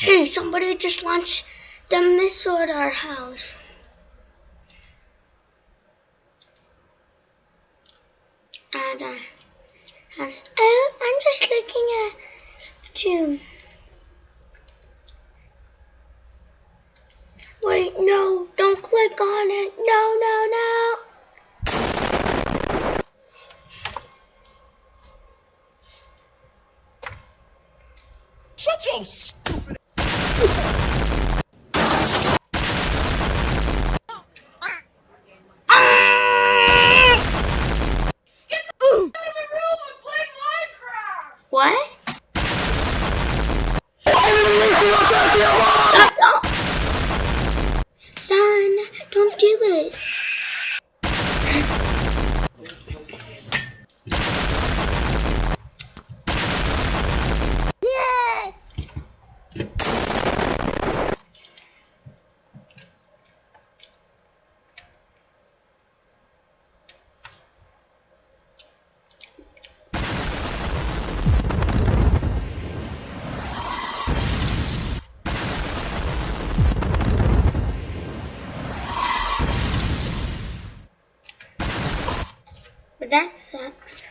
Hey, somebody just launched the missile at our house. And uh, has, oh, I'm just looking at you. Wait, no, don't click on it. No, no, no. Shut your? Son, don't do it. But that sucks.